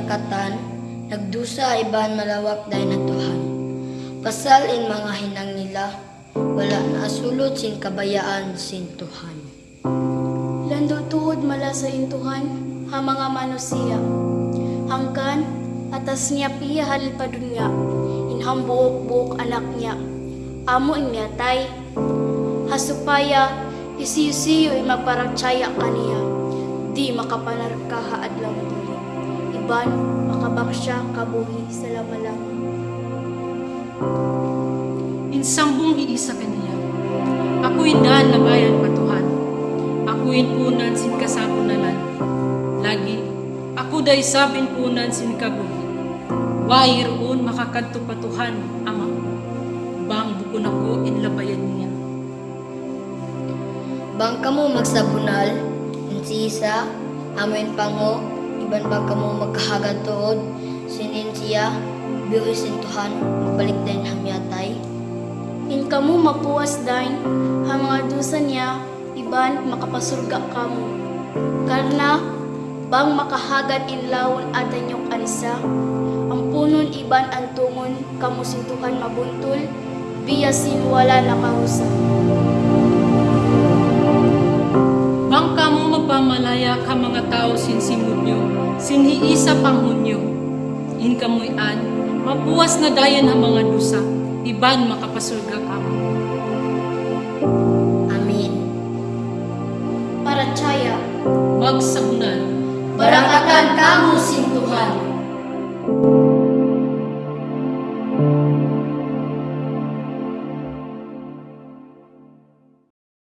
yakatan, nagdusa iban malawak dahil natuhan. Pasal in mga hinang nila, wala na asulot sin kabayaan sin tuhan. Lando tuhod mala sa intuhan, ha mga manusia. Hangkan, atas niya piya halil pa dun nga, inham buok-buok anak niya. Amo niya tay, hasupaya, isiyo-siyo ay magparatsyaya kaniya. Di makapanarkaha adlaw duli. Iban, makabaksya kabuhi sa lamalang. Insambong iisa kaniya. Ako'y daan na bayan patuhan. Ako'y punan sin kasapunanan. Lagi, ako day sabin punan sin kabuhi. Wai roon makakadto patuhan, ama. Bang bukon ako in labayan niya. Bang kamo magsabunal, insisa, amin pango, iban bang kamo magkahagad tuod, sinin siya, biyoy sin tuhan, magbalik din hamyatay. In kamu mapuwas dain, ha mga dusa niya, iban makapasurga kamu. Karna, bang makahagad in lawon atan yung anisa, ang punon iban ang tungon, kamu sintuhan mabuntul, biyasin wala nakahusa. Mga tao sin simunyo, sinhiisa panghunyo. In kamoy an, mapuwas na dayan ang mga dusa, iban makapasulga kamo. Amin. Para tsaya, Magsahunan. Barakatan kamu sin